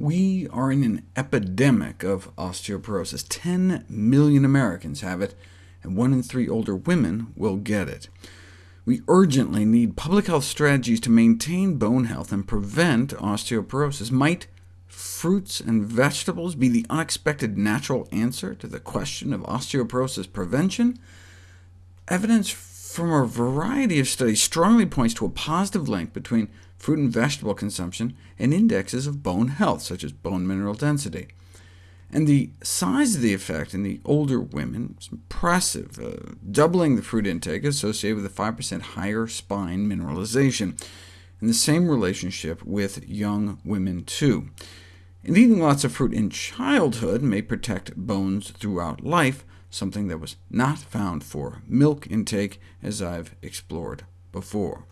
We are in an epidemic of osteoporosis. 10 million Americans have it, and one in three older women will get it. We urgently need public health strategies to maintain bone health and prevent osteoporosis. Might fruits and vegetables be the unexpected natural answer to the question of osteoporosis prevention? Evidence from a variety of studies strongly points to a positive link between fruit and vegetable consumption and indexes of bone health, such as bone mineral density. And the size of the effect in the older women is impressive, uh, doubling the fruit intake associated with a 5% higher spine mineralization, and the same relationship with young women too. And eating lots of fruit in childhood may protect bones throughout life, something that was not found for milk intake, as I've explored before.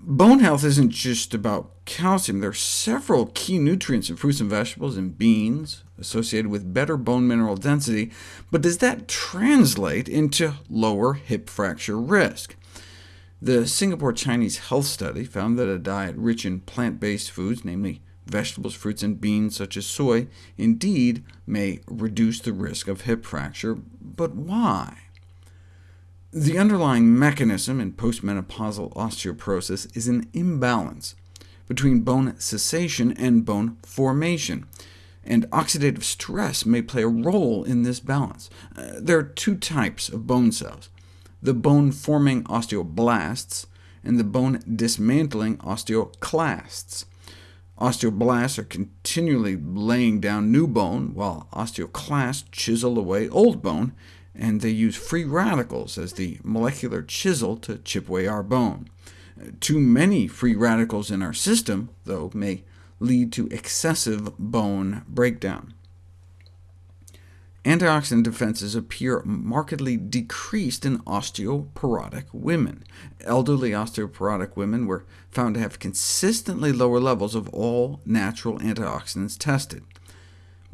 Bone health isn't just about calcium. There are several key nutrients in fruits and vegetables and beans associated with better bone mineral density, but does that translate into lower hip fracture risk? The Singapore Chinese Health Study found that a diet rich in plant-based foods, namely vegetables, fruits, and beans such as soy, indeed may reduce the risk of hip fracture, but why? The underlying mechanism in postmenopausal osteoporosis is an imbalance between bone cessation and bone formation, and oxidative stress may play a role in this balance. Uh, there are two types of bone cells, the bone-forming osteoblasts and the bone-dismantling osteoclasts. Osteoblasts are continually laying down new bone, while osteoclasts chisel away old bone, and they use free radicals as the molecular chisel to chip away our bone. Too many free radicals in our system, though, may lead to excessive bone breakdown. Antioxidant defenses appear markedly decreased in osteoporotic women. Elderly osteoporotic women were found to have consistently lower levels of all natural antioxidants tested.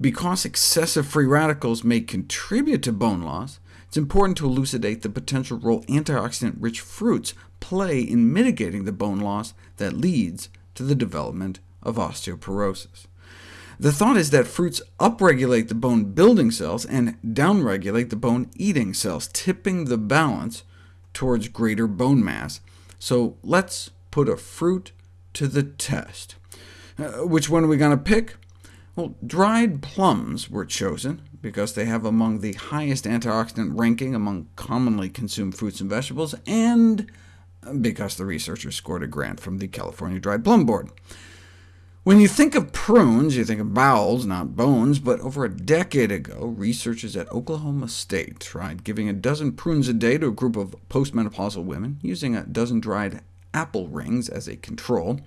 Because excessive free radicals may contribute to bone loss, it's important to elucidate the potential role antioxidant-rich fruits play in mitigating the bone loss that leads to the development of osteoporosis. The thought is that fruits upregulate the bone-building cells and downregulate the bone-eating cells, tipping the balance towards greater bone mass. So let's put a fruit to the test. Uh, which one are we going to pick? Well, dried plums were chosen, because they have among the highest antioxidant ranking among commonly consumed fruits and vegetables, and because the researchers scored a grant from the California Dried Plum Board. When you think of prunes, you think of bowels, not bones, but over a decade ago, researchers at Oklahoma State tried giving a dozen prunes a day to a group of postmenopausal women, using a dozen dried apple rings as a control.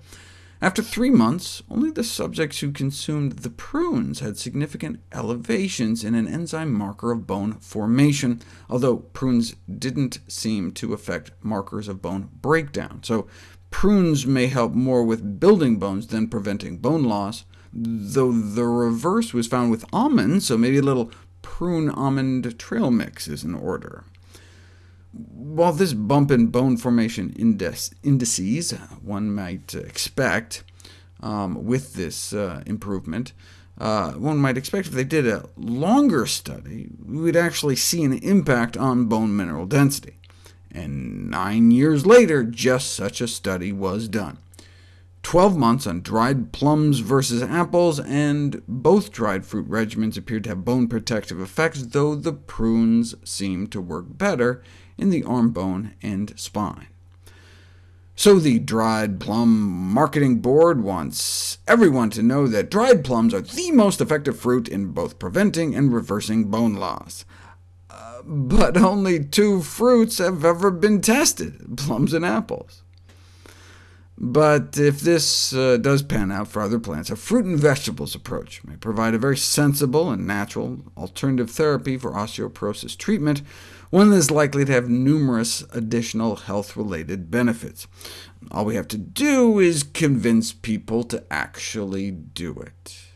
After three months, only the subjects who consumed the prunes had significant elevations in an enzyme marker of bone formation, although prunes didn't seem to affect markers of bone breakdown. So prunes may help more with building bones than preventing bone loss, though the reverse was found with almonds, so maybe a little prune-almond trail mix is in order. While this bump in bone formation indices one might expect um, with this uh, improvement, uh, one might expect if they did a longer study, we would actually see an impact on bone mineral density. And nine years later, just such a study was done. 12 months on dried plums versus apples, and both dried fruit regimens appeared to have bone protective effects, though the prunes seemed to work better in the arm bone and spine. So the Dried Plum Marketing Board wants everyone to know that dried plums are the most effective fruit in both preventing and reversing bone loss. But only two fruits have ever been tested, plums and apples. But if this uh, does pan out for other plants, a fruit and vegetables approach may provide a very sensible and natural alternative therapy for osteoporosis treatment, one that is likely to have numerous additional health-related benefits. All we have to do is convince people to actually do it.